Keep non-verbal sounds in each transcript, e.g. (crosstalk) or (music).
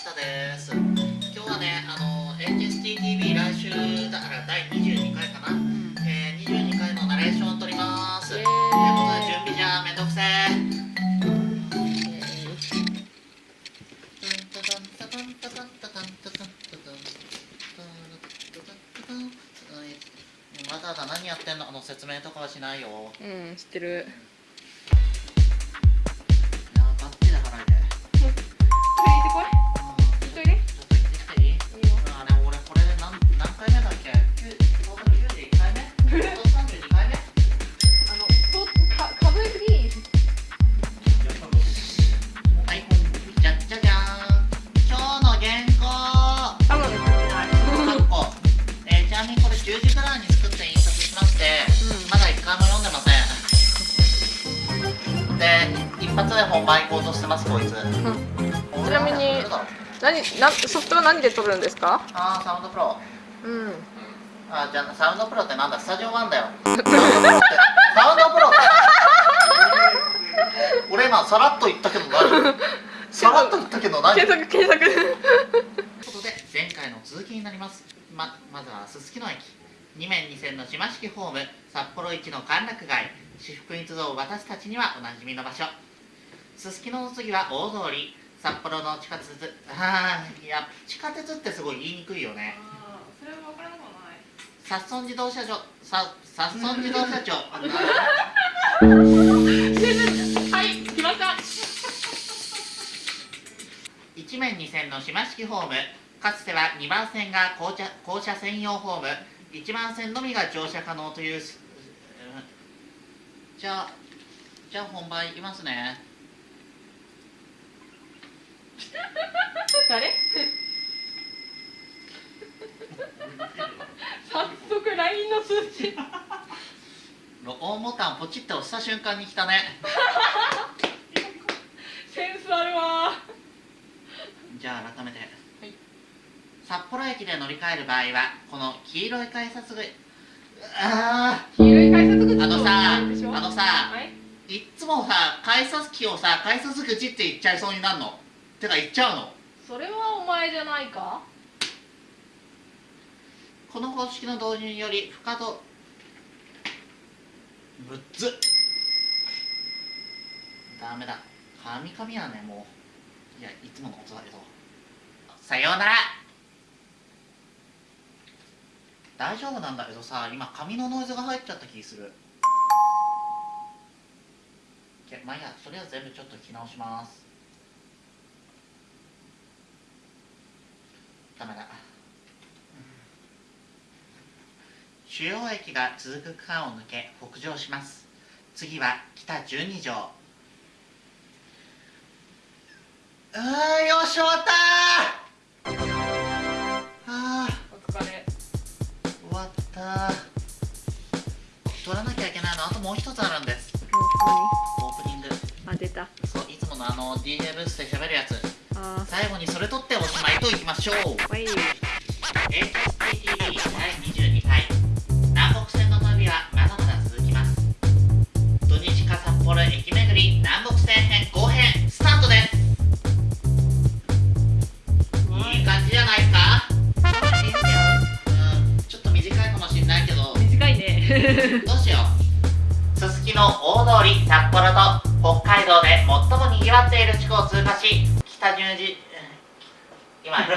下です。今日はねあの HSTTV 来週だから第22回かな、えー、22回のナレーションを撮ります。ということで準備じゃめんどくせわざわざ何やってんの？あの説明とかはしないよ。うん知ってるで一発で本番行こうとしてますこいつ。うん。ちなみに何なソフトは何で撮るんですか？ああサウンドプロ。うん。あじゃあサウンドプロってなんだ？スタジオワンだよ。サウンドプロってサウンドプロって。俺今さらっと言ったけど何？さらっと言ったけど何？という検索。検索ことで前回の続きになります。ままずはすすきの駅。2面2線の島式ホーム札幌一の歓楽街。私服一同私たちにはおなじみの場所すすきのの次は大通り。札幌の地下鉄。ああいや地下鉄ってすごい言いにくいよね。それは分からなくはない。札村自動車場さ札村自動車庁 (laughs) はい来ました。一面二線の島式ホーム。かつては2番線が降車降車専用ホーム。1番線のみが乗車可能というじゃあじゃあ本番いきますね誰早速 LINE の数値録音ボタンポチッと押した瞬間に来たね。センスあるわ。じゃあ改めて、い。札幌駅で乗り換える場合はこの黄色い改札口。あ黄色い改札口ああのさあのさはい。いっつもさ改札機をさ改札口って言っちゃいそうになるの？てか言っちゃうの？それはお前じゃないか？この方式の導入により不可動ぶっつ。ダメだ。カミカミやねもう。いやいつものことだけど。さようなら。大丈夫なんだけどさ今紙のノイズが入っちゃった気する。けまあいいやそれは全部ちょっと聞き直しますダメだ。主要駅が続く区間を抜け北上します。次は北12条。うーよし終わったー。あお疲れー終わった。ー取らなきゃいけないの？あともう一つあるんです。オープニング？あ出た。そういつものあの DJ ブースで喋るやつ。あ最後にそれ取っておしまいといきましょう。はい。HSTV 第22回南北線の旅はまだまだ続きます。土日か札幌駅巡り南北線編後編スタートです。いい感じじゃないですかうん。ちょっと短いかもしんないけど。短いね。どうしよう？すすきの大通り札幌と北海道で最もにぎわっている地区を通過し北ニュージ今今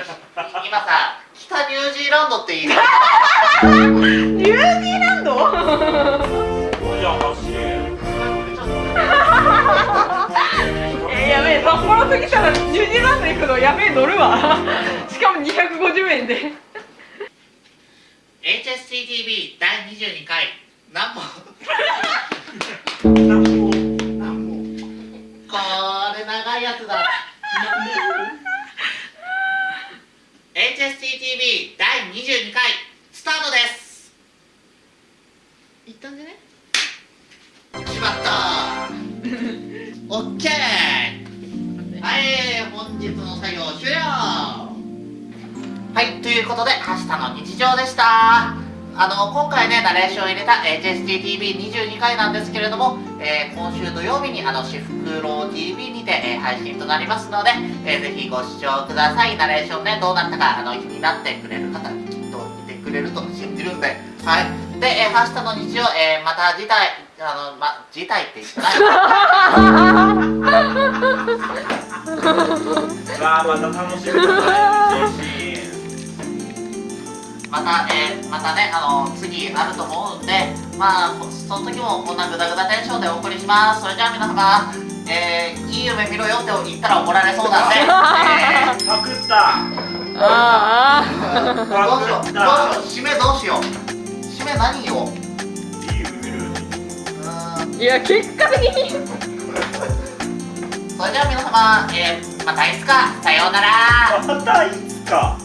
さ北ニュージーランドって言い方ニュージーランド？えー、やべえ札幌過ぎたらニュージーランド行くのやべえ乗るわ。しかも250円で。HSTTV 第22回何本いということで明日の日常でした。あの今回ねナレーションを入れた HSTTV22 回なんですけれども、えー今週土曜日にあのシフクロ TV にて、えー配信となりますので、えーぜひご視聴ください。ナレーションねどうなったかあの気になってくれる方きっと見てくれると信じるんで。はい。で、えー、明日の日曜、えーまた次回あのま次回って言ってない。(laughs) わあまた楽しみだな。嬉しいまた、えーまたね、あの次あると思うんで、まあ、その時もこんなグダグダテンションでお送りします。それじゃあ皆様、えーいい夢見ろよって言ったら怒られそうなんで、えパクった。あーどうしよう、どうしよう、締めどうしよう。締め何よ。いい夢見る。うーんあいや結果的に。それじゃあ皆様、えーまたいつか、さようなら。またいつか？